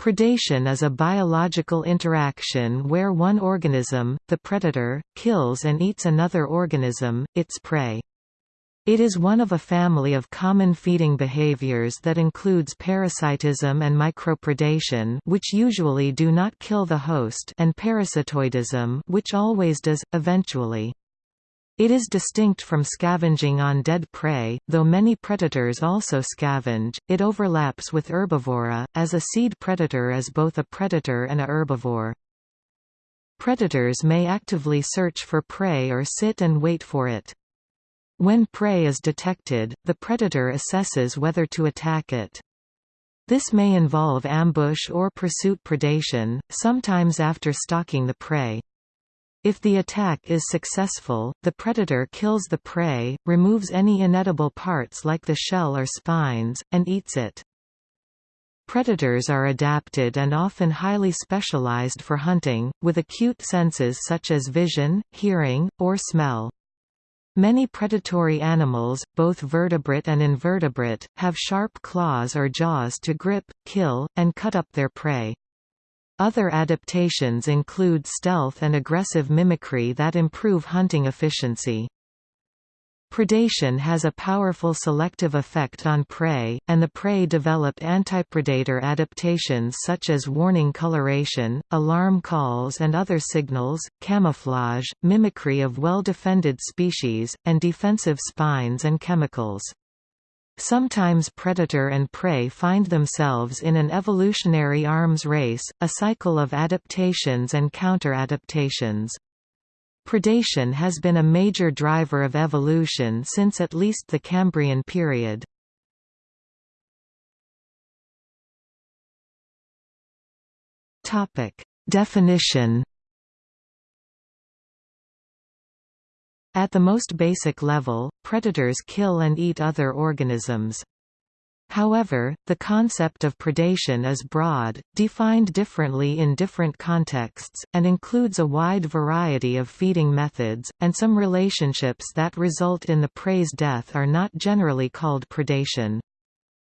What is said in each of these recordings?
Predation is a biological interaction where one organism, the predator, kills and eats another organism, its prey. It is one of a family of common feeding behaviors that includes parasitism and micropredation which usually do not kill the host and parasitoidism which always does, eventually. It is distinct from scavenging on dead prey, though many predators also scavenge. It overlaps with herbivory, as a seed predator is both a predator and a herbivore. Predators may actively search for prey or sit and wait for it. When prey is detected, the predator assesses whether to attack it. This may involve ambush or pursuit predation, sometimes after stalking the prey. If the attack is successful, the predator kills the prey, removes any inedible parts like the shell or spines, and eats it. Predators are adapted and often highly specialized for hunting, with acute senses such as vision, hearing, or smell. Many predatory animals, both vertebrate and invertebrate, have sharp claws or jaws to grip, kill, and cut up their prey. Other adaptations include stealth and aggressive mimicry that improve hunting efficiency. Predation has a powerful selective effect on prey, and the prey developed antipredator adaptations such as warning coloration, alarm calls and other signals, camouflage, mimicry of well-defended species, and defensive spines and chemicals. Sometimes predator and prey find themselves in an evolutionary arms race, a cycle of adaptations and counter-adaptations. Predation has been a major driver of evolution since at least the Cambrian period. Definition At the most basic level, predators kill and eat other organisms. However, the concept of predation is broad, defined differently in different contexts, and includes a wide variety of feeding methods, and some relationships that result in the prey's death are not generally called predation.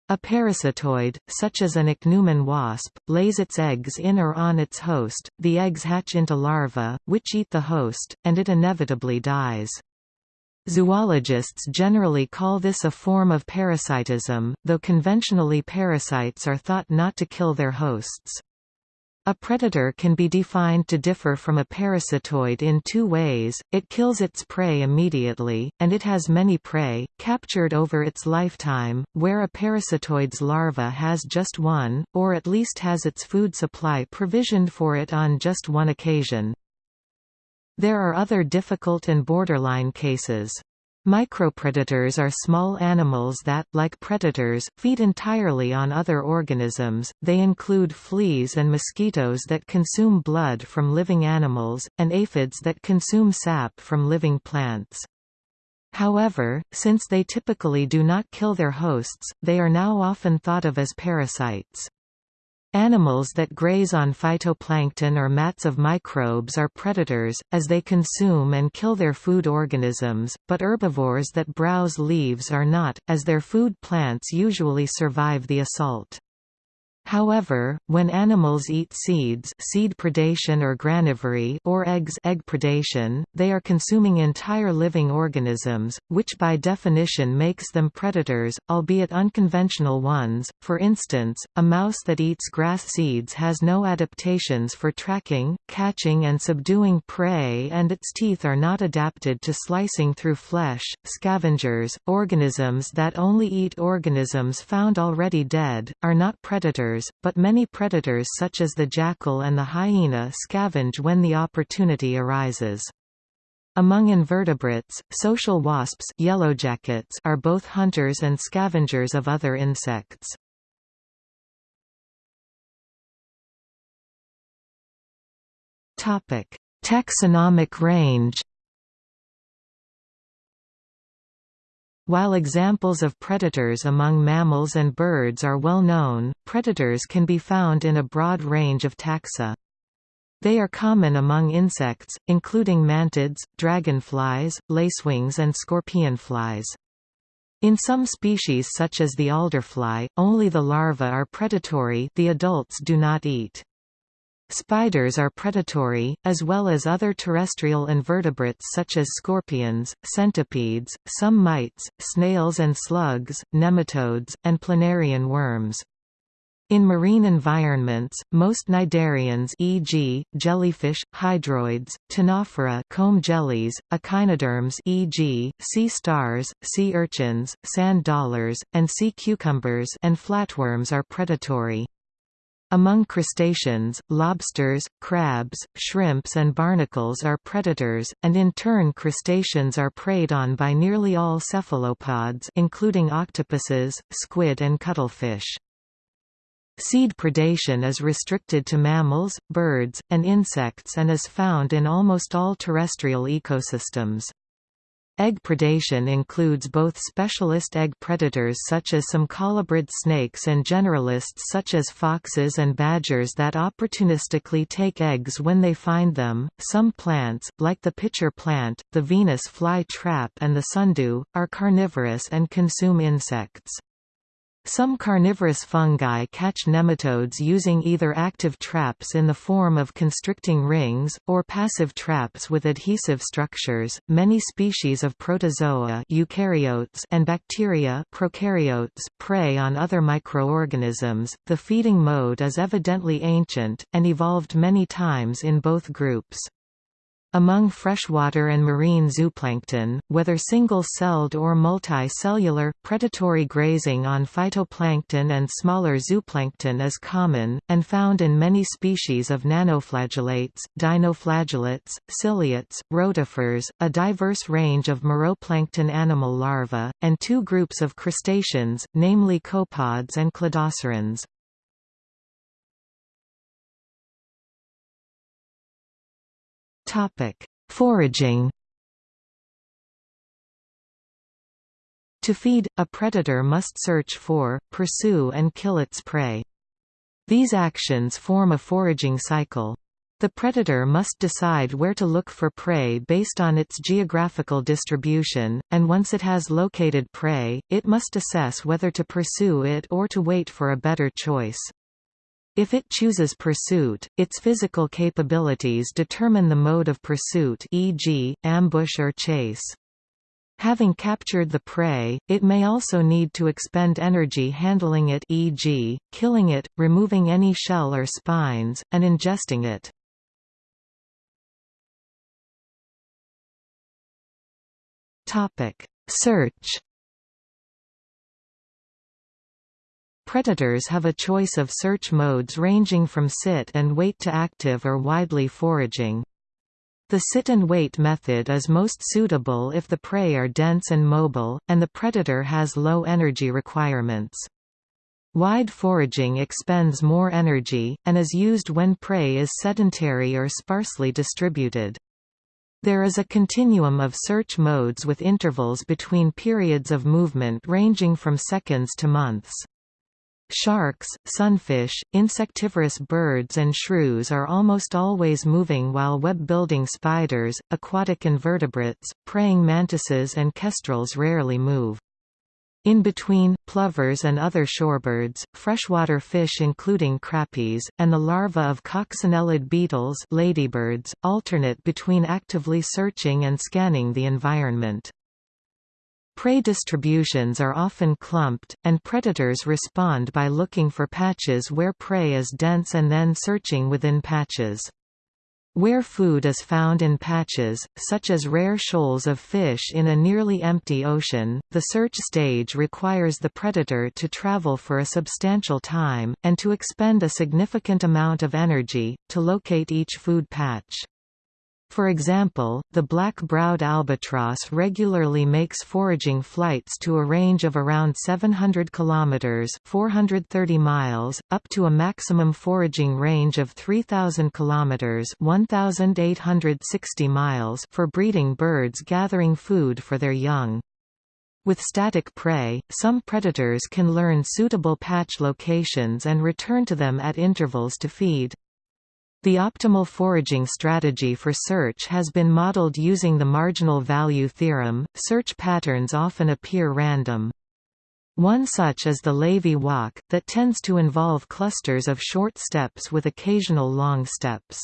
A parasitoid, such as an ichneumon wasp, lays its eggs in or on its host, the eggs hatch into larvae, which eat the host, and it inevitably dies. Zoologists generally call this a form of parasitism, though conventionally parasites are thought not to kill their hosts. A predator can be defined to differ from a parasitoid in two ways, it kills its prey immediately, and it has many prey, captured over its lifetime, where a parasitoid's larva has just one, or at least has its food supply provisioned for it on just one occasion. There are other difficult and borderline cases. Micropredators are small animals that, like predators, feed entirely on other organisms. They include fleas and mosquitoes that consume blood from living animals, and aphids that consume sap from living plants. However, since they typically do not kill their hosts, they are now often thought of as parasites. Animals that graze on phytoplankton or mats of microbes are predators, as they consume and kill their food organisms, but herbivores that browse leaves are not, as their food plants usually survive the assault. However, when animals eat seeds seed predation or granivory or eggs egg predation, they are consuming entire living organisms, which by definition makes them predators, albeit unconventional ones. For instance, a mouse that eats grass seeds has no adaptations for tracking, catching and subduing prey and its teeth are not adapted to slicing through flesh. Scavengers, organisms that only eat organisms found already dead, are not predators predators, but many predators such as the jackal and the hyena scavenge when the opportunity arises. Among invertebrates, social wasps yellowjackets are both hunters and scavengers of other insects. Taxonomic range While examples of predators among mammals and birds are well known, predators can be found in a broad range of taxa. They are common among insects, including mantids, dragonflies, lacewings and scorpionflies. In some species such as the alderfly, only the larvae are predatory the adults do not eat. Spiders are predatory, as well as other terrestrial invertebrates such as scorpions, centipedes, some mites, snails and slugs, nematodes, and planarian worms. In marine environments, most cnidarians e.g., jellyfish, hydroids, ctenophora comb jellies, echinoderms e.g., sea stars, sea urchins, sand dollars, and sea cucumbers and flatworms are predatory. Among crustaceans, lobsters, crabs, shrimps and barnacles are predators, and in turn crustaceans are preyed on by nearly all cephalopods including octopuses, squid and cuttlefish. Seed predation is restricted to mammals, birds, and insects and is found in almost all terrestrial ecosystems. Egg predation includes both specialist egg predators such as some colubrid snakes and generalists such as foxes and badgers that opportunistically take eggs when they find them. Some plants, like the pitcher plant, the Venus fly trap and the sundew, are carnivorous and consume insects. Some carnivorous fungi catch nematodes using either active traps in the form of constricting rings, or passive traps with adhesive structures. Many species of protozoa eukaryotes and bacteria prokaryotes prey on other microorganisms. The feeding mode is evidently ancient, and evolved many times in both groups. Among freshwater and marine zooplankton, whether single-celled or multicellular, predatory grazing on phytoplankton and smaller zooplankton is common, and found in many species of nanoflagellates, dinoflagellates, ciliates, rotifers, a diverse range of meroplankton animal larvae, and two groups of crustaceans, namely copepods and cladocerans. Topic: Foraging. To feed, a predator must search for, pursue and kill its prey. These actions form a foraging cycle. The predator must decide where to look for prey based on its geographical distribution, and once it has located prey, it must assess whether to pursue it or to wait for a better choice. If it chooses pursuit, its physical capabilities determine the mode of pursuit e.g., ambush or chase. Having captured the prey, it may also need to expend energy handling it e.g., killing it, removing any shell or spines, and ingesting it. Search Predators have a choice of search modes ranging from sit and wait to active or widely foraging. The sit and wait method is most suitable if the prey are dense and mobile, and the predator has low energy requirements. Wide foraging expends more energy, and is used when prey is sedentary or sparsely distributed. There is a continuum of search modes with intervals between periods of movement ranging from seconds to months. Sharks, sunfish, insectivorous birds and shrews are almost always moving while web-building spiders, aquatic invertebrates, praying mantises and kestrels rarely move. In between, plovers and other shorebirds, freshwater fish including crappies, and the larvae of coccinellid beetles ladybirds, alternate between actively searching and scanning the environment. Prey distributions are often clumped, and predators respond by looking for patches where prey is dense and then searching within patches. Where food is found in patches, such as rare shoals of fish in a nearly empty ocean, the search stage requires the predator to travel for a substantial time, and to expend a significant amount of energy, to locate each food patch. For example, the black-browed albatross regularly makes foraging flights to a range of around 700 kilometers (430 miles) up to a maximum foraging range of 3000 kilometers (1860 miles) for breeding birds gathering food for their young. With static prey, some predators can learn suitable patch locations and return to them at intervals to feed. The optimal foraging strategy for search has been modeled using the marginal value theorem. Search patterns often appear random. One such is the Levy walk, that tends to involve clusters of short steps with occasional long steps.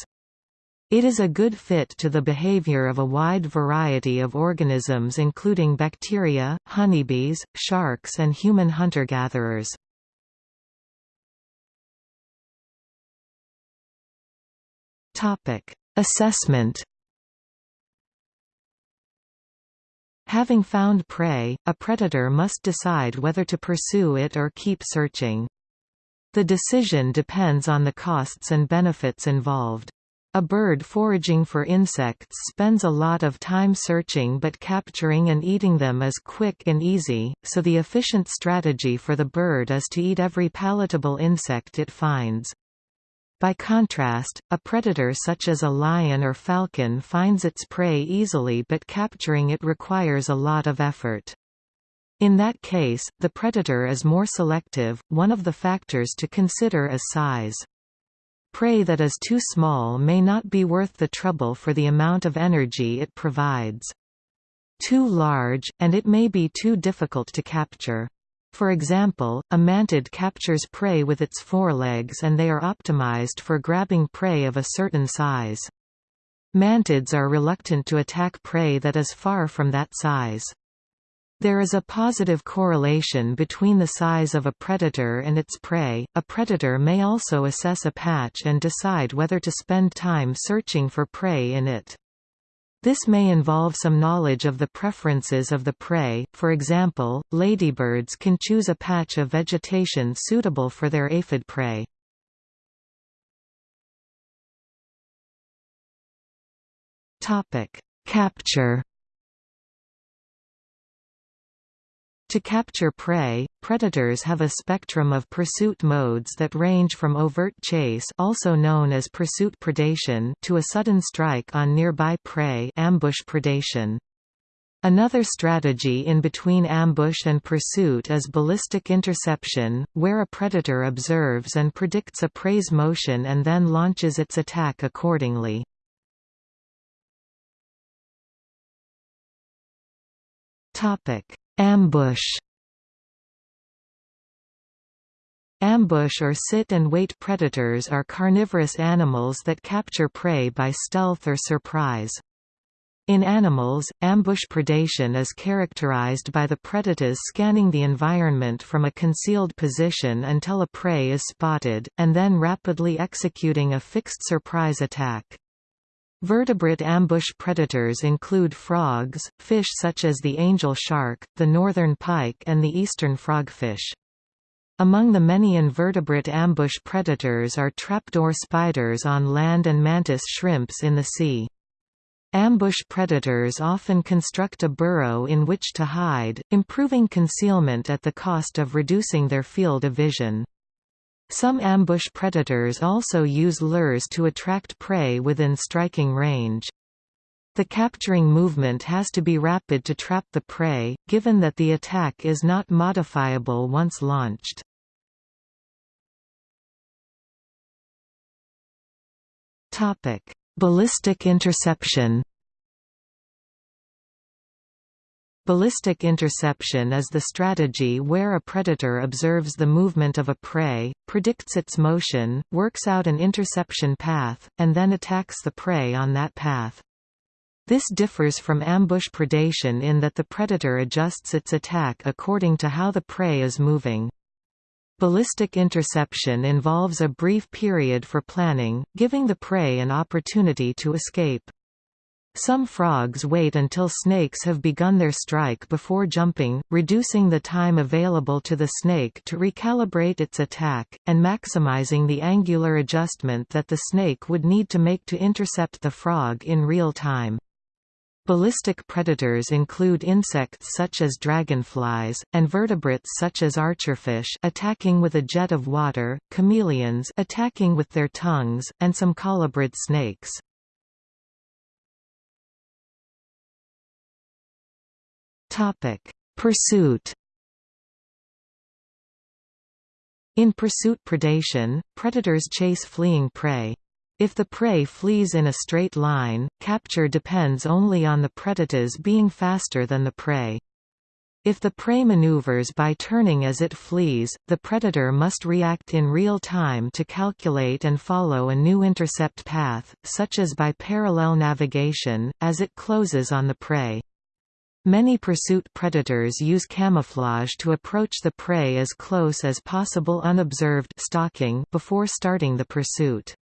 It is a good fit to the behavior of a wide variety of organisms including bacteria, honeybees, sharks and human hunter-gatherers. Assessment Having found prey, a predator must decide whether to pursue it or keep searching. The decision depends on the costs and benefits involved. A bird foraging for insects spends a lot of time searching but capturing and eating them is quick and easy, so the efficient strategy for the bird is to eat every palatable insect it finds. By contrast, a predator such as a lion or falcon finds its prey easily but capturing it requires a lot of effort. In that case, the predator is more selective. One of the factors to consider is size. Prey that is too small may not be worth the trouble for the amount of energy it provides. Too large, and it may be too difficult to capture. For example, a mantid captures prey with its forelegs and they are optimized for grabbing prey of a certain size. Mantids are reluctant to attack prey that is far from that size. There is a positive correlation between the size of a predator and its prey. A predator may also assess a patch and decide whether to spend time searching for prey in it. This may involve some knowledge of the preferences of the prey, for example, ladybirds can choose a patch of vegetation suitable for their aphid prey. Capture To capture prey, predators have a spectrum of pursuit modes that range from overt chase also known as pursuit predation to a sudden strike on nearby prey ambush predation. Another strategy in between ambush and pursuit is ballistic interception, where a predator observes and predicts a prey's motion and then launches its attack accordingly. Topic: Ambush Ambush or sit-and-wait predators are carnivorous animals that capture prey by stealth or surprise. In animals, ambush predation is characterized by the predators scanning the environment from a concealed position until a prey is spotted, and then rapidly executing a fixed surprise attack. Vertebrate ambush predators include frogs, fish such as the angel shark, the northern pike and the eastern frogfish. Among the many invertebrate ambush predators are trapdoor spiders on land and mantis shrimps in the sea. Ambush predators often construct a burrow in which to hide, improving concealment at the cost of reducing their field of vision. Some ambush predators also use lures to attract prey within striking range. The capturing movement has to be rapid to trap the prey, given that the attack is not modifiable once launched. Ballistic interception Ballistic interception is the strategy where a predator observes the movement of a prey, predicts its motion, works out an interception path, and then attacks the prey on that path. This differs from ambush predation in that the predator adjusts its attack according to how the prey is moving. Ballistic interception involves a brief period for planning, giving the prey an opportunity to escape. Some frogs wait until snakes have begun their strike before jumping, reducing the time available to the snake to recalibrate its attack, and maximizing the angular adjustment that the snake would need to make to intercept the frog in real time. Ballistic predators include insects such as dragonflies, and vertebrates such as archerfish attacking with a jet of water, chameleons attacking with their tongues, and some colubrid snakes. Topic: Pursuit. In pursuit predation, predators chase fleeing prey. If the prey flees in a straight line, capture depends only on the predators being faster than the prey. If the prey maneuvers by turning as it flees, the predator must react in real time to calculate and follow a new intercept path, such as by parallel navigation, as it closes on the prey. Many pursuit predators use camouflage to approach the prey as close as possible unobserved stalking before starting the pursuit.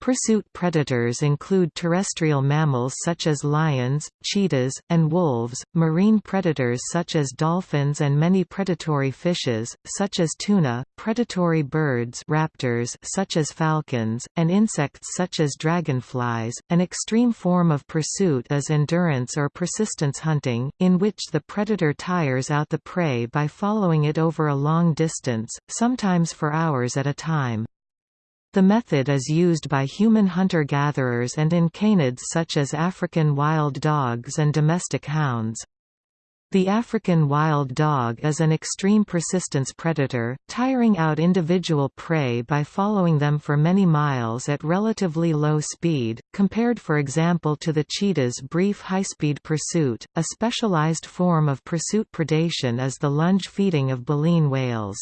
Pursuit predators include terrestrial mammals such as lions, cheetahs, and wolves, marine predators such as dolphins and many predatory fishes, such as tuna, predatory birds raptors such as falcons, and insects such as dragonflies. An extreme form of pursuit is endurance or persistence hunting, in which the predator tires out the prey by following it over a long distance, sometimes for hours at a time. The method is used by human hunter-gatherers and in canids such as African wild dogs and domestic hounds. The African wild dog is an extreme persistence predator, tiring out individual prey by following them for many miles at relatively low speed, compared for example to the cheetah's brief high-speed pursuit. A specialized form of pursuit predation is the lunge feeding of baleen whales.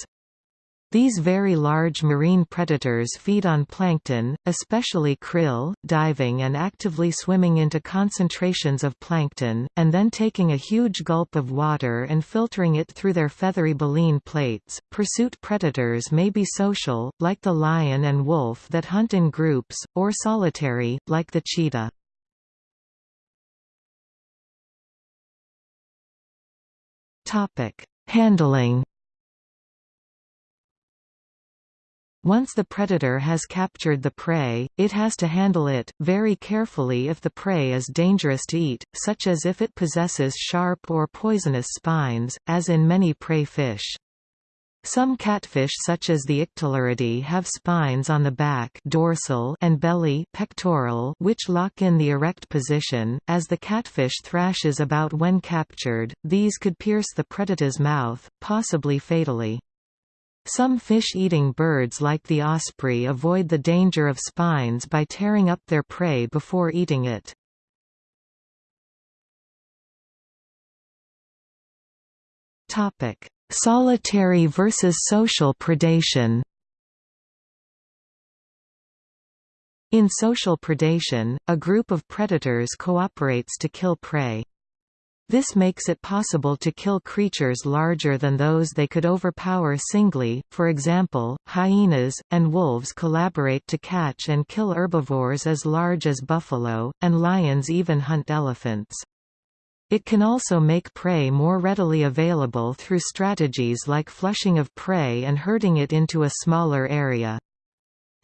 These very large marine predators feed on plankton, especially krill, diving and actively swimming into concentrations of plankton, and then taking a huge gulp of water and filtering it through their feathery baleen plates. Pursuit predators may be social, like the lion and wolf that hunt in groups, or solitary, like the cheetah. Handling Once the predator has captured the prey, it has to handle it, very carefully if the prey is dangerous to eat, such as if it possesses sharp or poisonous spines, as in many prey fish. Some catfish such as the Ictaluridae have spines on the back dorsal and belly pectoral which lock in the erect position. As the catfish thrashes about when captured, these could pierce the predator's mouth, possibly fatally. Some fish-eating birds like the osprey avoid the danger of spines by tearing up their prey before eating it. Solitary versus social predation In social predation, a group of predators cooperates to kill prey. This makes it possible to kill creatures larger than those they could overpower singly, for example, hyenas, and wolves collaborate to catch and kill herbivores as large as buffalo, and lions even hunt elephants. It can also make prey more readily available through strategies like flushing of prey and herding it into a smaller area.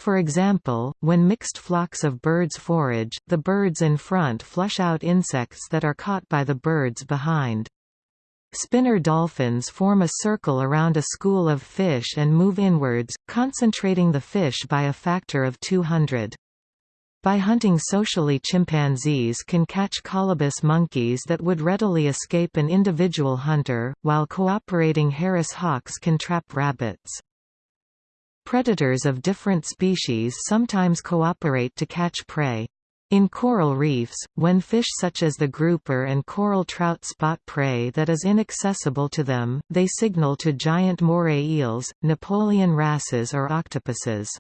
For example, when mixed flocks of birds forage, the birds in front flush out insects that are caught by the birds behind. Spinner dolphins form a circle around a school of fish and move inwards, concentrating the fish by a factor of 200. By hunting socially chimpanzees can catch colobus monkeys that would readily escape an individual hunter, while cooperating Harris hawks can trap rabbits. Predators of different species sometimes cooperate to catch prey. In coral reefs, when fish such as the grouper and coral trout spot prey that is inaccessible to them, they signal to giant moray eels, Napoleon wrasses or octopuses.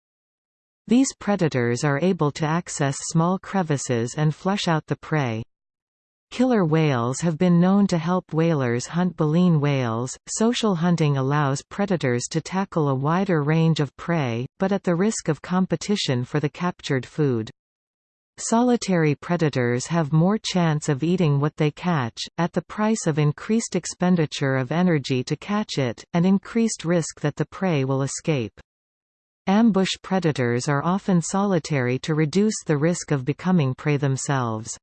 These predators are able to access small crevices and flush out the prey. Killer whales have been known to help whalers hunt baleen whales. Social hunting allows predators to tackle a wider range of prey, but at the risk of competition for the captured food. Solitary predators have more chance of eating what they catch, at the price of increased expenditure of energy to catch it, and increased risk that the prey will escape. Ambush predators are often solitary to reduce the risk of becoming prey themselves.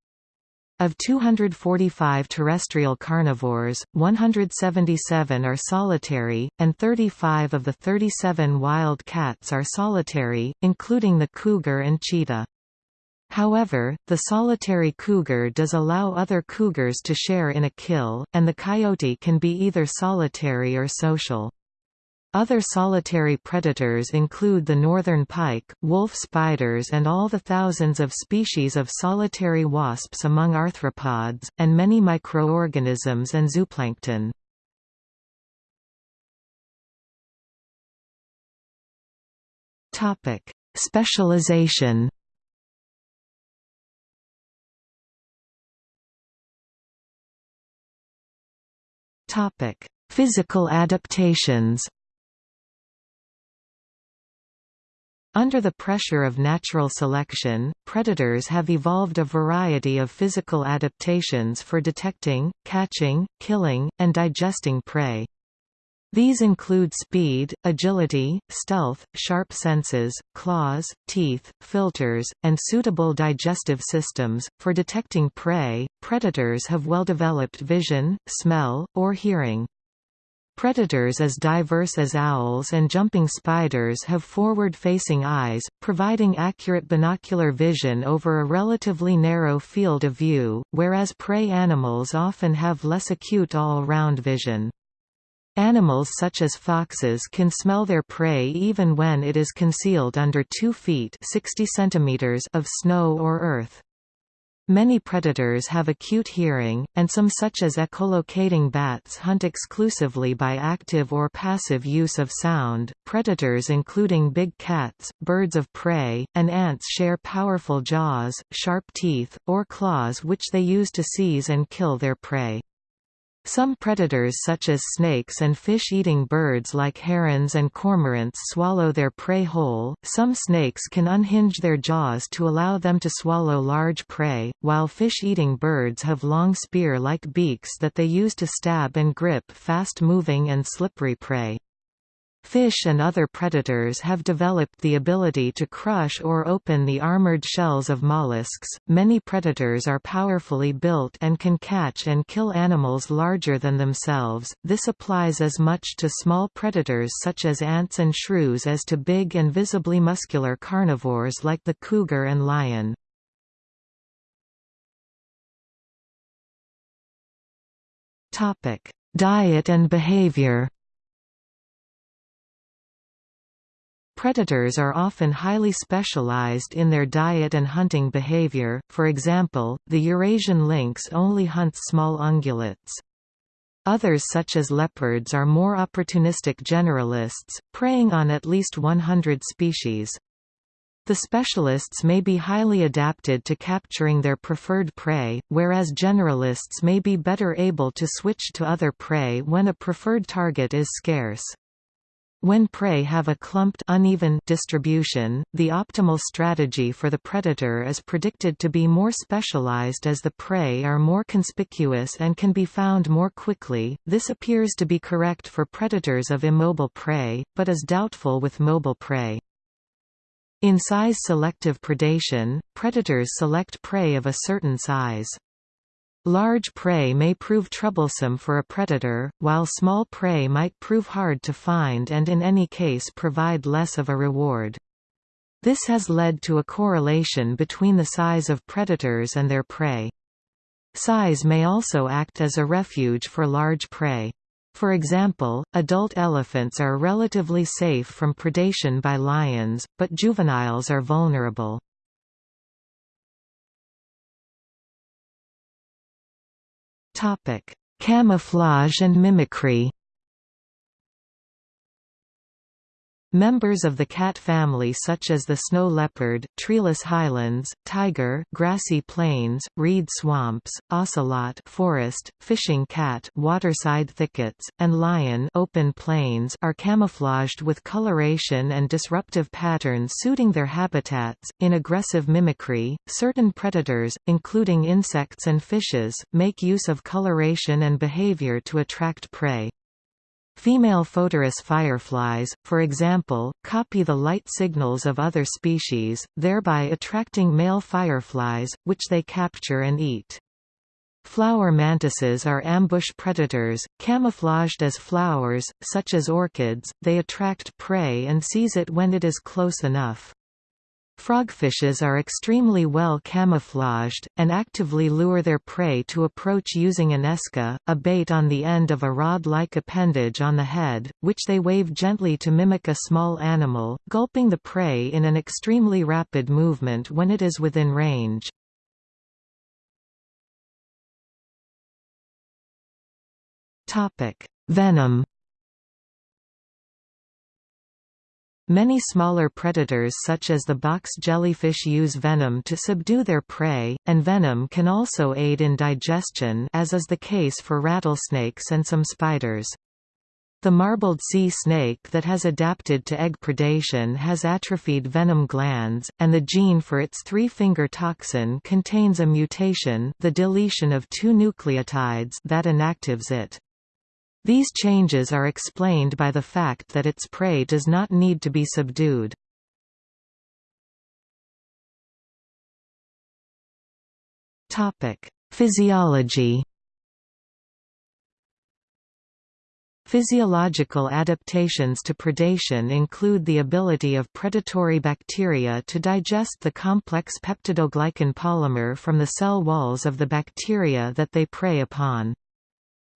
Of 245 terrestrial carnivores, 177 are solitary, and 35 of the 37 wild cats are solitary, including the cougar and cheetah. However, the solitary cougar does allow other cougars to share in a kill, and the coyote can be either solitary or social. Other solitary predators include the northern pike, wolf spiders and all the thousands of species of solitary wasps among arthropods, and many microorganisms and zooplankton. Specialization Physical adaptations Under the pressure of natural selection, predators have evolved a variety of physical adaptations for detecting, catching, killing, and digesting prey. These include speed, agility, stealth, sharp senses, claws, teeth, filters, and suitable digestive systems. For detecting prey, predators have well developed vision, smell, or hearing. Predators as diverse as owls and jumping spiders have forward-facing eyes, providing accurate binocular vision over a relatively narrow field of view, whereas prey animals often have less acute all-round vision. Animals such as foxes can smell their prey even when it is concealed under 2 feet 60 centimeters of snow or earth. Many predators have acute hearing, and some such as echolocating bats hunt exclusively by active or passive use of sound. Predators including big cats, birds of prey, and ants share powerful jaws, sharp teeth, or claws which they use to seize and kill their prey. Some predators such as snakes and fish-eating birds like herons and cormorants swallow their prey whole. Some snakes can unhinge their jaws to allow them to swallow large prey, while fish-eating birds have long spear-like beaks that they use to stab and grip fast-moving and slippery prey. Fish and other predators have developed the ability to crush or open the armored shells of mollusks. Many predators are powerfully built and can catch and kill animals larger than themselves. This applies as much to small predators such as ants and shrews as to big and visibly muscular carnivores like the cougar and lion. Topic: Diet and behavior. Predators are often highly specialized in their diet and hunting behavior, for example, the Eurasian lynx only hunts small ungulates. Others such as leopards are more opportunistic generalists, preying on at least 100 species. The specialists may be highly adapted to capturing their preferred prey, whereas generalists may be better able to switch to other prey when a preferred target is scarce. When prey have a clumped uneven distribution, the optimal strategy for the predator is predicted to be more specialized as the prey are more conspicuous and can be found more quickly. This appears to be correct for predators of immobile prey, but is doubtful with mobile prey. In size-selective predation, predators select prey of a certain size. Large prey may prove troublesome for a predator, while small prey might prove hard to find and in any case provide less of a reward. This has led to a correlation between the size of predators and their prey. Size may also act as a refuge for large prey. For example, adult elephants are relatively safe from predation by lions, but juveniles are vulnerable. Topic: Camouflage and mimicry. Members of the cat family such as the snow leopard, treeless highlands, tiger, grassy plains, reed swamps, ocelot, forest, fishing cat, waterside thickets, and lion, open plains are camouflaged with coloration and disruptive patterns suiting their habitats. In aggressive mimicry, certain predators, including insects and fishes, make use of coloration and behavior to attract prey. Female Photuris fireflies, for example, copy the light signals of other species, thereby attracting male fireflies, which they capture and eat. Flower mantises are ambush predators, camouflaged as flowers, such as orchids, they attract prey and seize it when it is close enough. Frogfishes are extremely well camouflaged, and actively lure their prey to approach using an esca, a bait on the end of a rod-like appendage on the head, which they wave gently to mimic a small animal, gulping the prey in an extremely rapid movement when it is within range. Venom Many smaller predators such as the box jellyfish use venom to subdue their prey, and venom can also aid in digestion as is the case for rattlesnakes and some spiders. The marbled sea snake that has adapted to egg predation has atrophied venom glands, and the gene for its three-finger toxin contains a mutation the deletion of two nucleotides that inactives it. These changes are explained by the fact that its prey does not need to be subdued. Physiology Physiological adaptations to predation include the ability of predatory bacteria to digest the complex peptidoglycan polymer from the cell walls of the bacteria that they prey upon.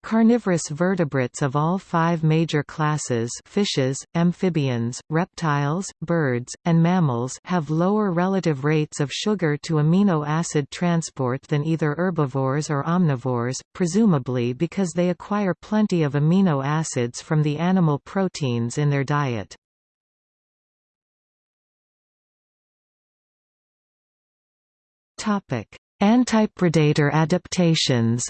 Carnivorous vertebrates of all five major classes fishes, amphibians, reptiles, birds, and mammals have lower relative rates of sugar to amino acid transport than either herbivores or omnivores, presumably because they acquire plenty of amino acids from the animal proteins in their diet. Antipredator adaptations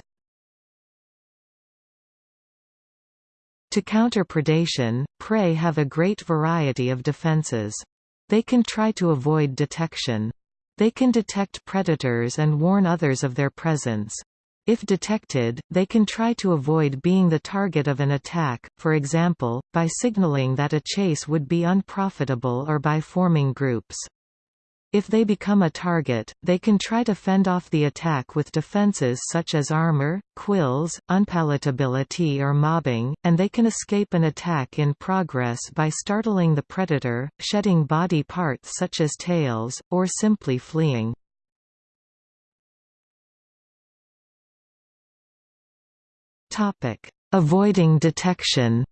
To counter predation, prey have a great variety of defenses. They can try to avoid detection. They can detect predators and warn others of their presence. If detected, they can try to avoid being the target of an attack, for example, by signaling that a chase would be unprofitable or by forming groups. If they become a target, they can try to fend off the attack with defenses such as armor, quills, unpalatability or mobbing, and they can escape an attack in progress by startling the predator, shedding body parts such as tails, or simply fleeing. Avoiding detection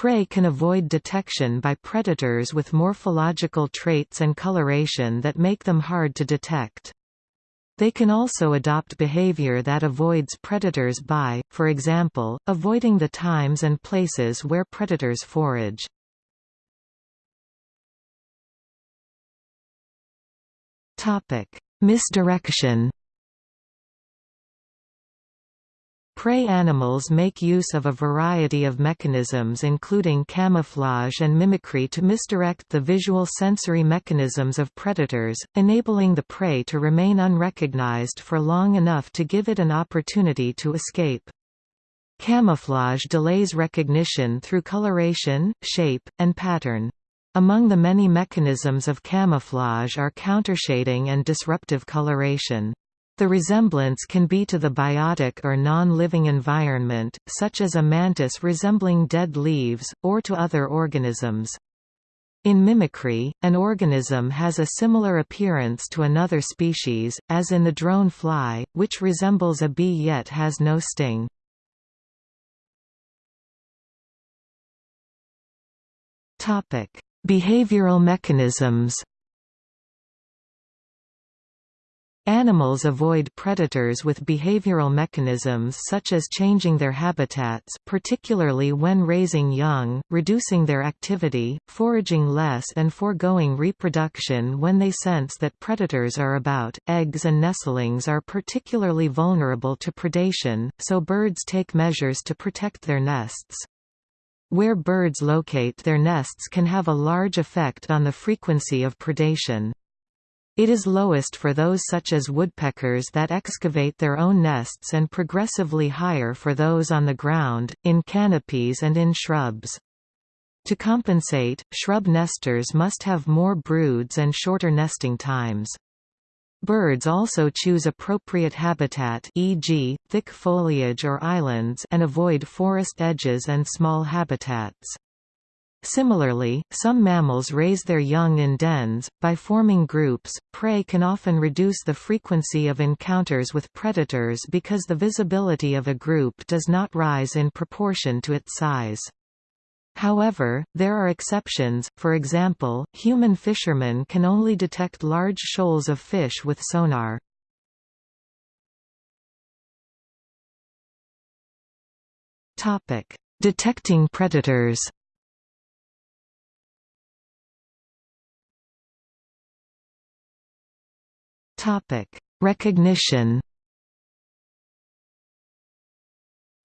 Prey can avoid detection by predators with morphological traits and coloration that make them hard to detect. They can also adopt behavior that avoids predators by, for example, avoiding the times and places where predators forage. Misdirection Prey animals make use of a variety of mechanisms including camouflage and mimicry to misdirect the visual sensory mechanisms of predators, enabling the prey to remain unrecognized for long enough to give it an opportunity to escape. Camouflage delays recognition through coloration, shape, and pattern. Among the many mechanisms of camouflage are countershading and disruptive coloration. The resemblance can be to the biotic or non-living environment, such as a mantis resembling dead leaves, or to other organisms. In mimicry, an organism has a similar appearance to another species, as in the drone fly, which resembles a bee yet has no sting. Behavioral mechanisms Animals avoid predators with behavioral mechanisms such as changing their habitats particularly when raising young, reducing their activity, foraging less and foregoing reproduction when they sense that predators are about. Eggs and nestlings are particularly vulnerable to predation, so birds take measures to protect their nests. Where birds locate their nests can have a large effect on the frequency of predation. It is lowest for those such as woodpeckers that excavate their own nests and progressively higher for those on the ground, in canopies and in shrubs. To compensate, shrub nesters must have more broods and shorter nesting times. Birds also choose appropriate habitat e.g., thick foliage or islands and avoid forest edges and small habitats. Similarly, some mammals raise their young in dens. By forming groups, prey can often reduce the frequency of encounters with predators because the visibility of a group does not rise in proportion to its size. However, there are exceptions, for example, human fishermen can only detect large shoals of fish with sonar. Detecting predators Recognition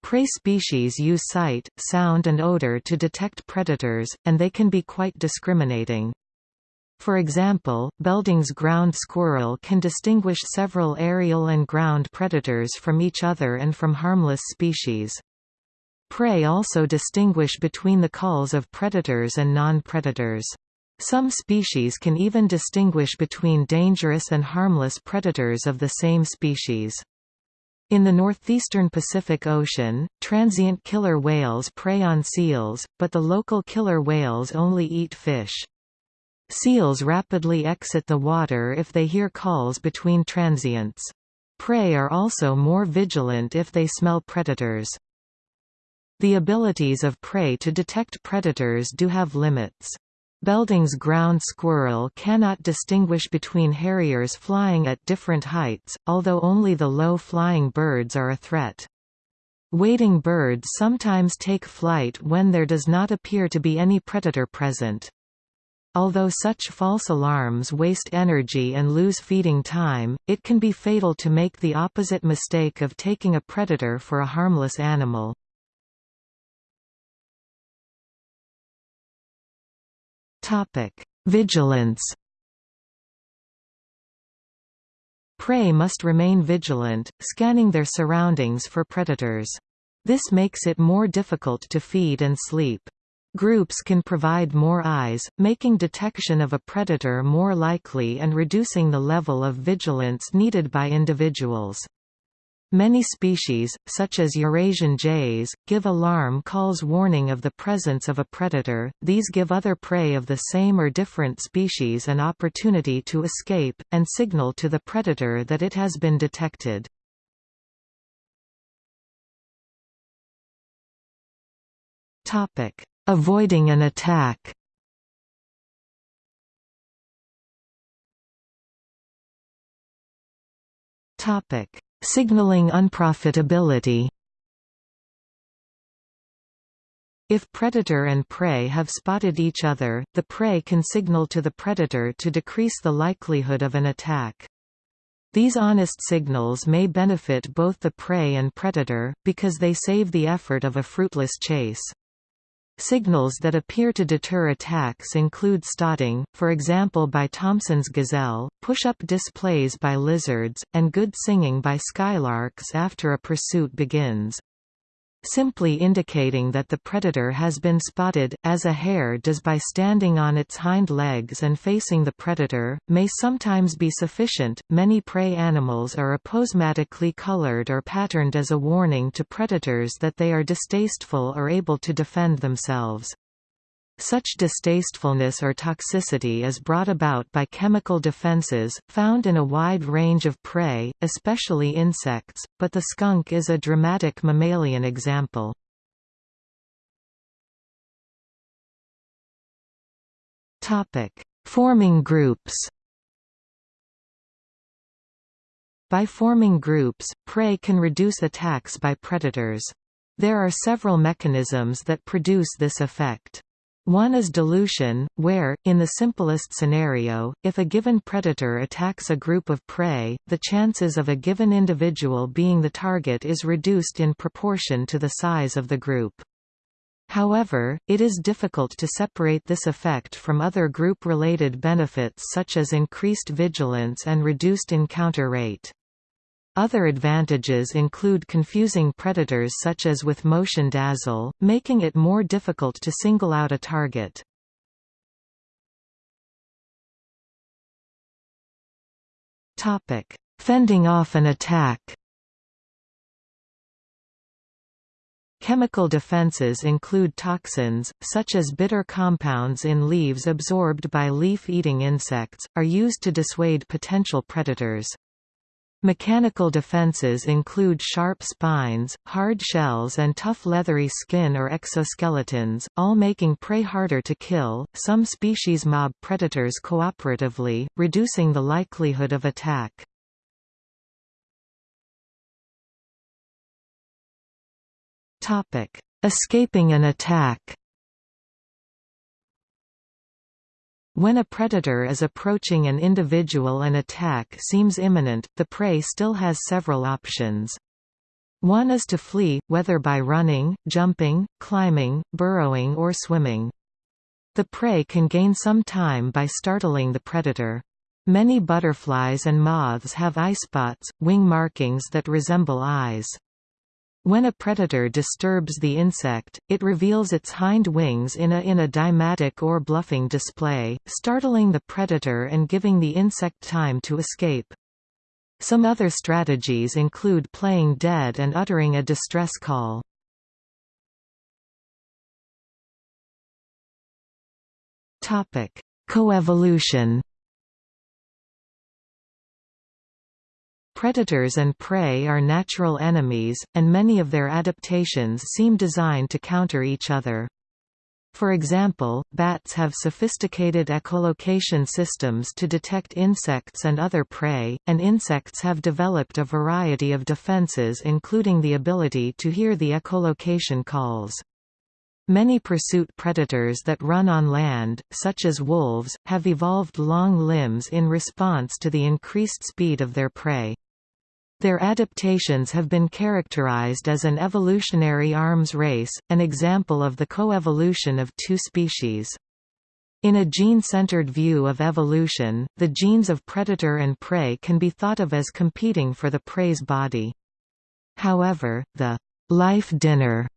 Prey species use sight, sound and odor to detect predators, and they can be quite discriminating. For example, Belding's ground squirrel can distinguish several aerial and ground predators from each other and from harmless species. Prey also distinguish between the calls of predators and non-predators. Some species can even distinguish between dangerous and harmless predators of the same species. In the northeastern Pacific Ocean, transient killer whales prey on seals, but the local killer whales only eat fish. Seals rapidly exit the water if they hear calls between transients. Prey are also more vigilant if they smell predators. The abilities of prey to detect predators do have limits. Belding's ground squirrel cannot distinguish between harriers flying at different heights, although only the low-flying birds are a threat. Wading birds sometimes take flight when there does not appear to be any predator present. Although such false alarms waste energy and lose feeding time, it can be fatal to make the opposite mistake of taking a predator for a harmless animal. Vigilance. Prey must remain vigilant, scanning their surroundings for predators. This makes it more difficult to feed and sleep. Groups can provide more eyes, making detection of a predator more likely and reducing the level of vigilance needed by individuals. Many species, such as Eurasian jays, give alarm calls warning of the presence of a predator, these give other prey of the same or different species an opportunity to escape, and signal to the predator that it has been detected. Avoiding an attack Topic Signaling unprofitability If predator and prey have spotted each other, the prey can signal to the predator to decrease the likelihood of an attack. These honest signals may benefit both the prey and predator, because they save the effort of a fruitless chase. Signals that appear to deter attacks include stotting, for example by Thomson's gazelle, push-up displays by lizards, and good singing by skylarks after a pursuit begins simply indicating that the predator has been spotted, as a hare does by standing on its hind legs and facing the predator, may sometimes be sufficient. Many prey animals are aposematically colored or patterned as a warning to predators that they are distasteful or able to defend themselves. Such distastefulness or toxicity is brought about by chemical defenses, found in a wide range of prey, especially insects, but the skunk is a dramatic mammalian example. Forming groups By forming groups, prey can reduce attacks by predators. There are several mechanisms that produce this effect. One is dilution, where, in the simplest scenario, if a given predator attacks a group of prey, the chances of a given individual being the target is reduced in proportion to the size of the group. However, it is difficult to separate this effect from other group-related benefits such as increased vigilance and reduced encounter rate. Other advantages include confusing predators such as with motion dazzle, making it more difficult to single out a target. Fending off an attack Chemical defenses include toxins, such as bitter compounds in leaves absorbed by leaf-eating insects, are used to dissuade potential predators. Mechanical defenses include sharp spines, hard shells, and tough leathery skin or exoskeletons, all making prey harder to kill. Some species mob predators cooperatively, reducing the likelihood of attack. Topic: Escaping an attack. When a predator is approaching an individual and attack seems imminent, the prey still has several options. One is to flee, whether by running, jumping, climbing, burrowing or swimming. The prey can gain some time by startling the predator. Many butterflies and moths have eyespots, wing markings that resemble eyes. When a predator disturbs the insect, it reveals its hind wings in a, in a deimatic or bluffing display, startling the predator and giving the insect time to escape. Some other strategies include playing dead and uttering a distress call. Coevolution Predators and prey are natural enemies, and many of their adaptations seem designed to counter each other. For example, bats have sophisticated echolocation systems to detect insects and other prey, and insects have developed a variety of defenses including the ability to hear the echolocation calls. Many pursuit predators that run on land, such as wolves, have evolved long limbs in response to the increased speed of their prey. Their adaptations have been characterized as an evolutionary arms race, an example of the coevolution of two species. In a gene-centered view of evolution, the genes of predator and prey can be thought of as competing for the prey's body. However, the life dinner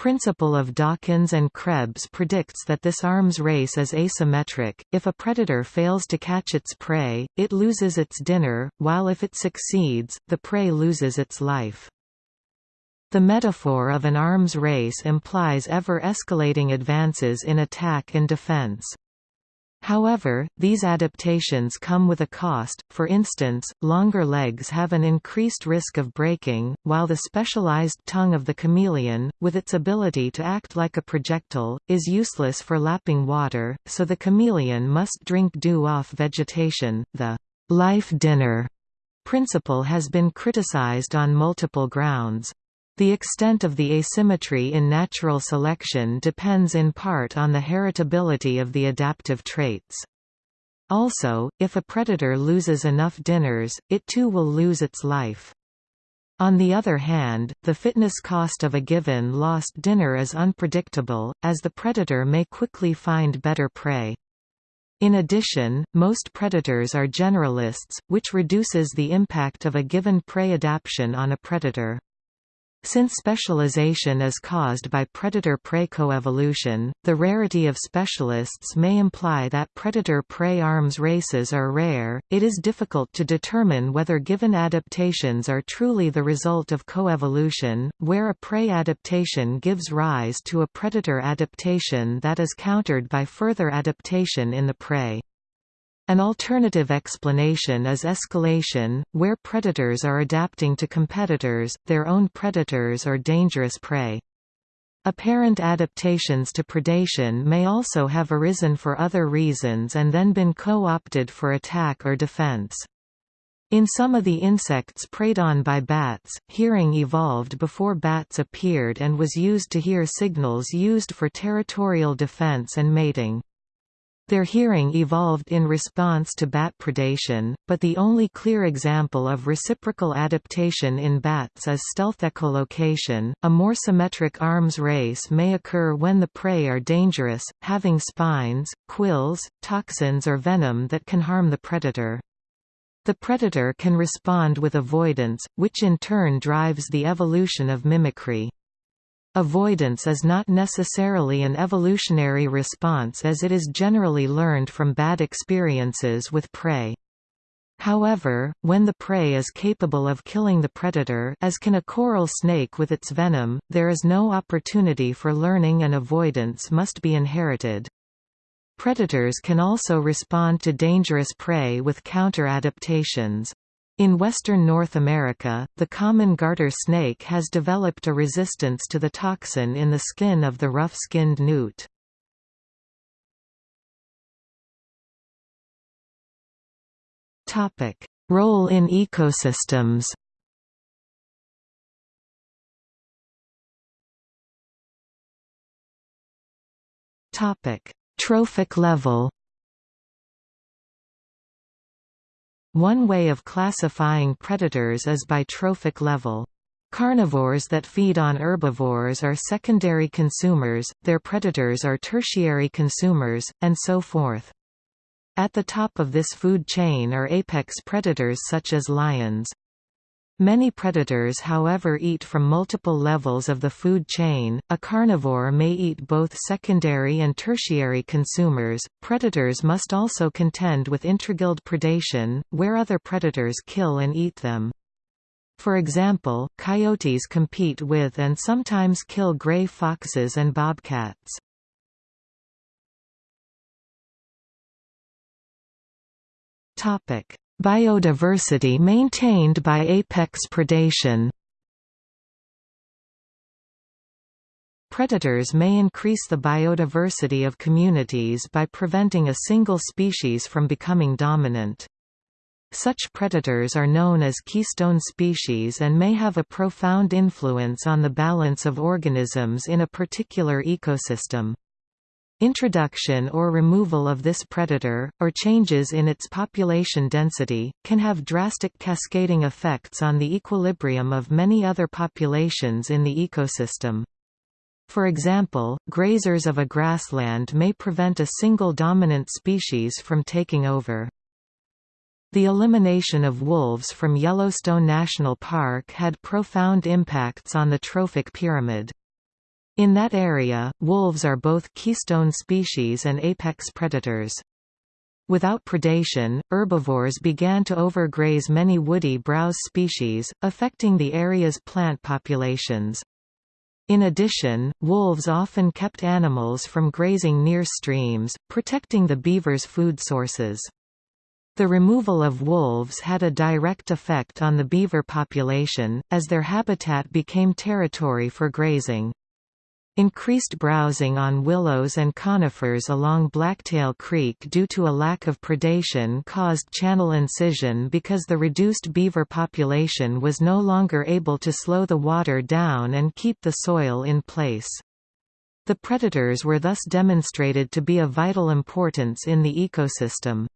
principle of Dawkins and Krebs predicts that this arms race is asymmetric, if a predator fails to catch its prey, it loses its dinner, while if it succeeds, the prey loses its life. The metaphor of an arms race implies ever-escalating advances in attack and defense. However, these adaptations come with a cost, for instance, longer legs have an increased risk of breaking, while the specialized tongue of the chameleon, with its ability to act like a projectile, is useless for lapping water, so the chameleon must drink dew off vegetation. The life dinner principle has been criticized on multiple grounds. The extent of the asymmetry in natural selection depends in part on the heritability of the adaptive traits. Also, if a predator loses enough dinners, it too will lose its life. On the other hand, the fitness cost of a given lost dinner is unpredictable, as the predator may quickly find better prey. In addition, most predators are generalists, which reduces the impact of a given prey adaptation on a predator. Since specialization is caused by predator-prey coevolution, the rarity of specialists may imply that predator-prey arms races are rare. It is difficult to determine whether given adaptations are truly the result of coevolution, where a prey adaptation gives rise to a predator adaptation that is countered by further adaptation in the prey. An alternative explanation is escalation, where predators are adapting to competitors, their own predators or dangerous prey. Apparent adaptations to predation may also have arisen for other reasons and then been co-opted for attack or defense. In some of the insects preyed on by bats, hearing evolved before bats appeared and was used to hear signals used for territorial defense and mating. Their hearing evolved in response to bat predation, but the only clear example of reciprocal adaptation in bats is stealth echolocation. A more symmetric arms race may occur when the prey are dangerous, having spines, quills, toxins or venom that can harm the predator. The predator can respond with avoidance, which in turn drives the evolution of mimicry. Avoidance is not necessarily an evolutionary response as it is generally learned from bad experiences with prey. However, when the prey is capable of killing the predator as can a coral snake with its venom, there is no opportunity for learning and avoidance must be inherited. Predators can also respond to dangerous prey with counter-adaptations. In western North America, the common garter snake has developed a resistance to the toxin in the skin of the rough-skinned newt. Role in ecosystems. Trophic level. One way of classifying predators is by trophic level. Carnivores that feed on herbivores are secondary consumers, their predators are tertiary consumers, and so forth. At the top of this food chain are apex predators such as lions. Many predators however eat from multiple levels of the food chain. A carnivore may eat both secondary and tertiary consumers. Predators must also contend with intraguild predation, where other predators kill and eat them. For example, coyotes compete with and sometimes kill gray foxes and bobcats. Topic: Biodiversity maintained by apex predation. Predators may increase the biodiversity of communities by preventing a single species from becoming dominant. Such predators are known as keystone species and may have a profound influence on the balance of organisms in a particular ecosystem. Introduction or removal of this predator, or changes in its population density, can have drastic cascading effects on the equilibrium of many other populations in the ecosystem. For example, grazers of a grassland may prevent a single dominant species from taking over. The elimination of wolves from Yellowstone National Park had profound impacts on the trophic pyramid. In that area, wolves are both keystone species and apex predators. Without predation, herbivores began to overgraze many woody browse species, affecting the area's plant populations. In addition, wolves often kept animals from grazing near streams, protecting the beaver's food sources. The removal of wolves had a direct effect on the beaver population, as their habitat became territory for grazing. Increased browsing on willows and conifers along Blacktail Creek due to a lack of predation caused channel incision because the reduced beaver population was no longer able to slow the water down and keep the soil in place. The predators were thus demonstrated to be of vital importance in the ecosystem.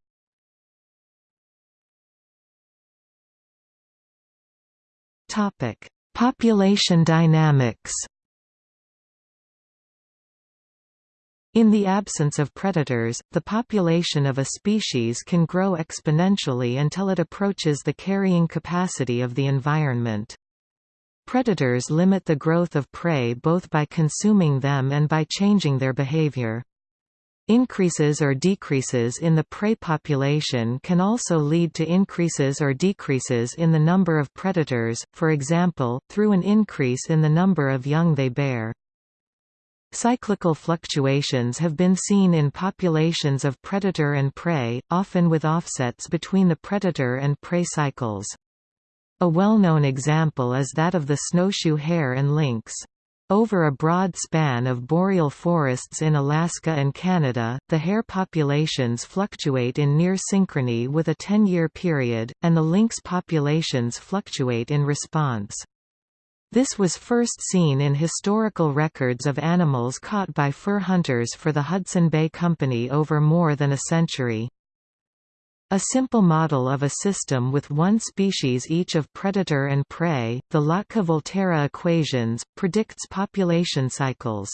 Population dynamics In the absence of predators, the population of a species can grow exponentially until it approaches the carrying capacity of the environment. Predators limit the growth of prey both by consuming them and by changing their behavior. Increases or decreases in the prey population can also lead to increases or decreases in the number of predators, for example, through an increase in the number of young they bear. Cyclical fluctuations have been seen in populations of predator and prey, often with offsets between the predator and prey cycles. A well-known example is that of the snowshoe hare and lynx. Over a broad span of boreal forests in Alaska and Canada, the hare populations fluctuate in near synchrony with a 10-year period, and the lynx populations fluctuate in response. This was first seen in historical records of animals caught by fur hunters for the Hudson Bay Company over more than a century. A simple model of a system with one species each of predator and prey, the Lotka-Volterra equations, predicts population cycles.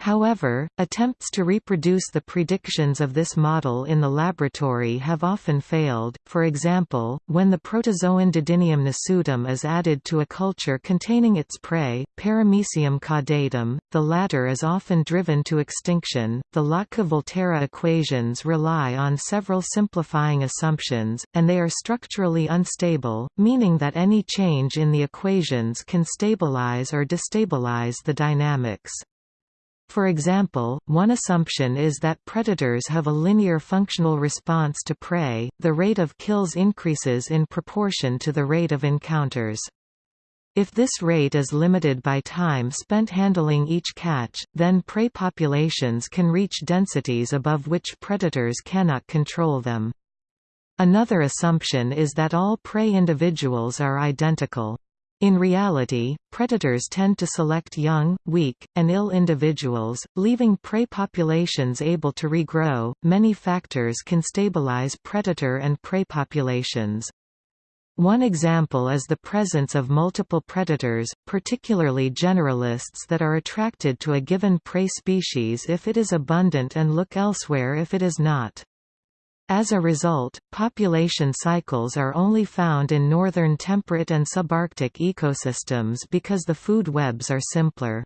However, attempts to reproduce the predictions of this model in the laboratory have often failed, for example, when the protozoan Didinium nasutum is added to a culture containing its prey, Paramecium caudatum, the latter is often driven to extinction. The Lotka-Volterra equations rely on several simplifying assumptions, and they are structurally unstable, meaning that any change in the equations can stabilize or destabilize the dynamics. For example, one assumption is that predators have a linear functional response to prey, the rate of kills increases in proportion to the rate of encounters. If this rate is limited by time spent handling each catch, then prey populations can reach densities above which predators cannot control them. Another assumption is that all prey individuals are identical. In reality, predators tend to select young, weak, and ill individuals, leaving prey populations able to regrow. Many factors can stabilize predator and prey populations. One example is the presence of multiple predators, particularly generalists that are attracted to a given prey species if it is abundant and look elsewhere if it is not. As a result, population cycles are only found in northern temperate and subarctic ecosystems because the food webs are simpler.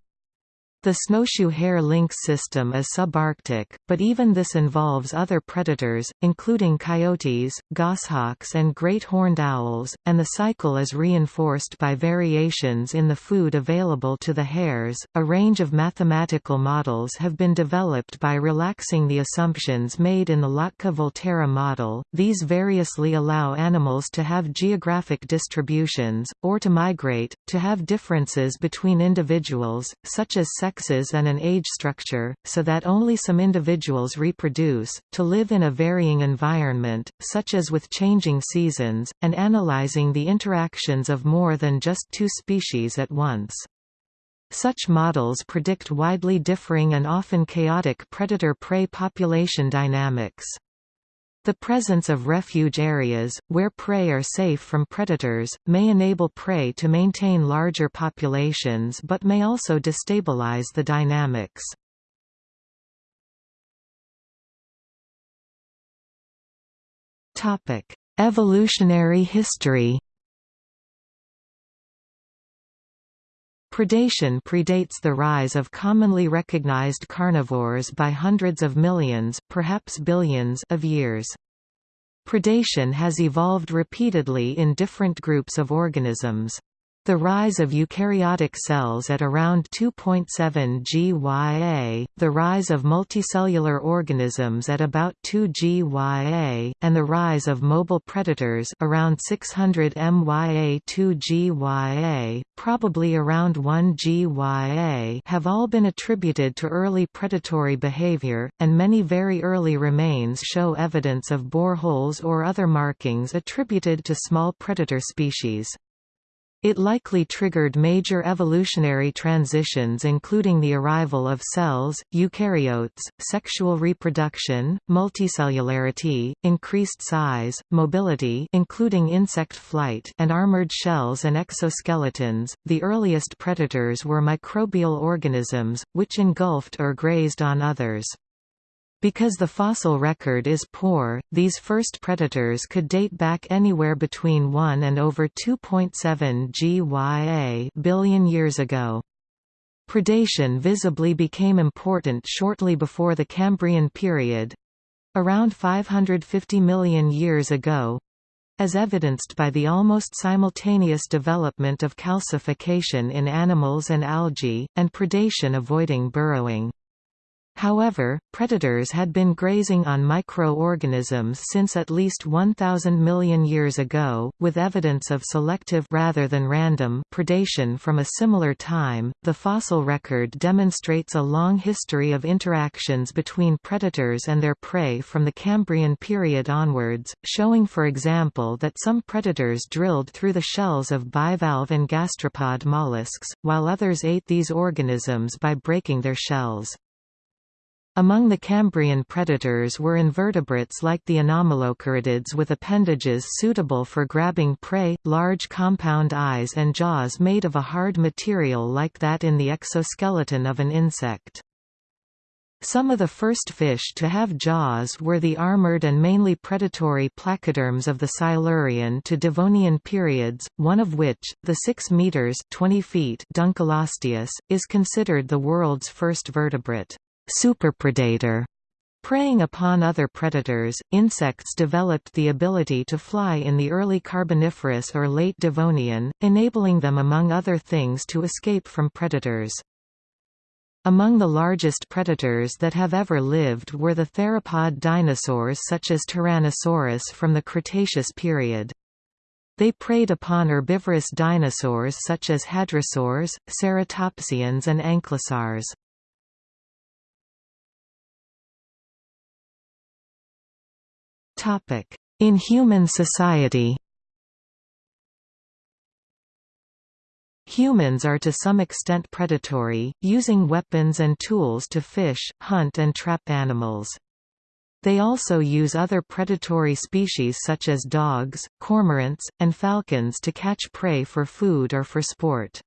The snowshoe hare lynx system is subarctic, but even this involves other predators, including coyotes, goshawks and great horned owls, and the cycle is reinforced by variations in the food available to the hares. A range of mathematical models have been developed by relaxing the assumptions made in the Lotka-Volterra model. These variously allow animals to have geographic distributions, or to migrate, to have differences between individuals, such as sex sexes and an age structure, so that only some individuals reproduce, to live in a varying environment, such as with changing seasons, and analyzing the interactions of more than just two species at once. Such models predict widely differing and often chaotic predator-prey population dynamics. The presence of refuge areas, where prey are safe from predators, may enable prey to maintain larger populations but may also destabilize the dynamics. Evolutionary history Predation predates the rise of commonly recognized carnivores by hundreds of millions, perhaps billions, of years. Predation has evolved repeatedly in different groups of organisms. The rise of eukaryotic cells at around 2.7 GYA, the rise of multicellular organisms at about 2 GYA, and the rise of mobile predators around 600 MYA 2 GYA, probably around 1 GYA have all been attributed to early predatory behavior, and many very early remains show evidence of boreholes or other markings attributed to small predator species. It likely triggered major evolutionary transitions including the arrival of cells, eukaryotes, sexual reproduction, multicellularity, increased size, mobility including insect flight and armored shells and exoskeletons. The earliest predators were microbial organisms, which engulfed or grazed on others. Because the fossil record is poor, these first predators could date back anywhere between 1 and over 2.7 GYA billion years ago. Predation visibly became important shortly before the Cambrian period—around 550 million years ago, as evidenced by the almost simultaneous development of calcification in animals and algae, and predation avoiding burrowing. However, predators had been grazing on microorganisms since at least 1,000 million years ago, with evidence of selective rather than random predation from a similar time. The fossil record demonstrates a long history of interactions between predators and their prey from the Cambrian period onwards, showing for example that some predators drilled through the shells of bivalve and gastropod mollusks, while others ate these organisms by breaking their shells. Among the Cambrian predators were invertebrates like the anomalocaridids with appendages suitable for grabbing prey, large compound eyes and jaws made of a hard material like that in the exoskeleton of an insect. Some of the first fish to have jaws were the armored and mainly predatory placoderms of the Silurian to Devonian periods, one of which, the 6 meters 20 feet Dunkleosteus, is considered the world's first vertebrate superpredator. Preying upon other predators, insects developed the ability to fly in the early Carboniferous or late Devonian, enabling them among other things to escape from predators. Among the largest predators that have ever lived were the theropod dinosaurs such as Tyrannosaurus from the Cretaceous period. They preyed upon herbivorous dinosaurs such as hadrosaurs, ceratopsians and ankylosaurs. In human society Humans are to some extent predatory, using weapons and tools to fish, hunt and trap animals. They also use other predatory species such as dogs, cormorants, and falcons to catch prey for food or for sport.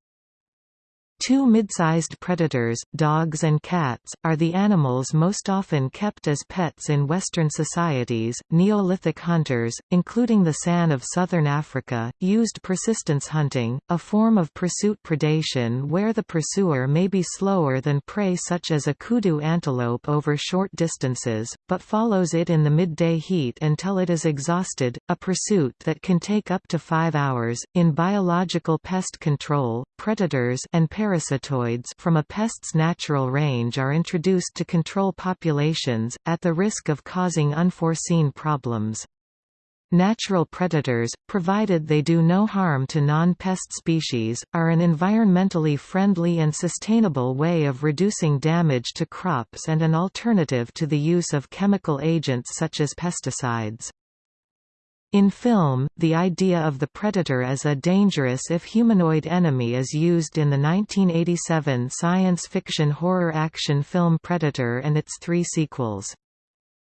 Two mid-sized predators, dogs and cats, are the animals most often kept as pets in Western societies. Neolithic hunters, including the San of southern Africa, used persistence hunting, a form of pursuit predation where the pursuer may be slower than prey such as a kudu antelope over short distances, but follows it in the midday heat until it is exhausted, a pursuit that can take up to five hours. In biological pest control, predators and parasitoids from a pest's natural range are introduced to control populations, at the risk of causing unforeseen problems. Natural predators, provided they do no harm to non-pest species, are an environmentally friendly and sustainable way of reducing damage to crops and an alternative to the use of chemical agents such as pesticides. In film, the idea of the predator as a dangerous if humanoid enemy is used in the 1987 science fiction horror action film Predator and its three sequels.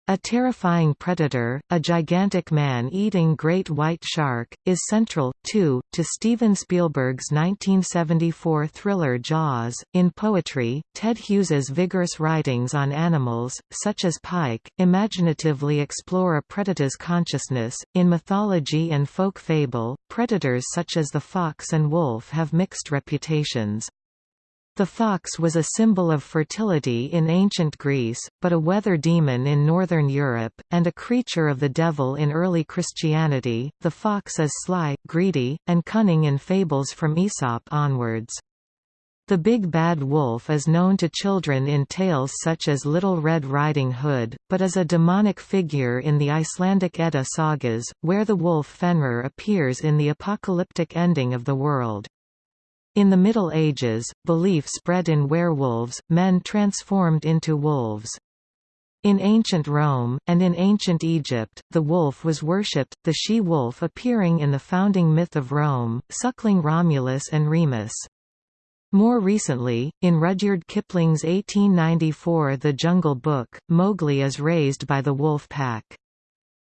A terrifying predator, a gigantic man-eating great white shark, is central, too, to Steven Spielberg's 1974 thriller Jaws. In poetry, Ted Hughes's vigorous writings on animals, such as Pike, imaginatively explore a predator's consciousness. In mythology and folk fable, predators such as the fox and wolf have mixed reputations. The fox was a symbol of fertility in ancient Greece, but a weather demon in northern Europe, and a creature of the devil in early Christianity. The fox is sly, greedy, and cunning in fables from Aesop onwards. The big bad wolf is known to children in tales such as Little Red Riding Hood, but is a demonic figure in the Icelandic Edda sagas, where the wolf Fenrir appears in the apocalyptic ending of the world. In the Middle Ages, belief spread in werewolves, men transformed into wolves. In ancient Rome, and in ancient Egypt, the wolf was worshipped, the she-wolf appearing in the founding myth of Rome, suckling Romulus and Remus. More recently, in Rudyard Kipling's 1894 The Jungle Book, Mowgli is raised by the wolf pack.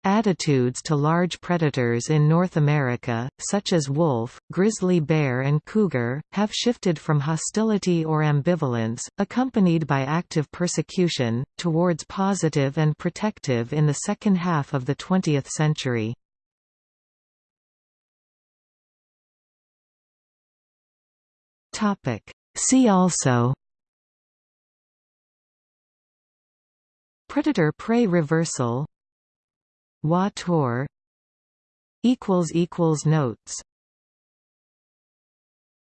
Attitudes to large predators in North America, such as wolf, grizzly bear and cougar, have shifted from hostility or ambivalence, accompanied by active persecution, towards positive and protective in the second half of the 20th century. See also Predator-prey reversal Wa Tor Notes